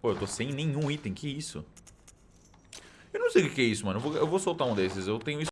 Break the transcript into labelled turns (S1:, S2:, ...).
S1: Pô, eu tô sem nenhum item, que isso? Eu não sei o que é isso, mano. Eu vou, eu vou soltar um desses. Eu tenho isso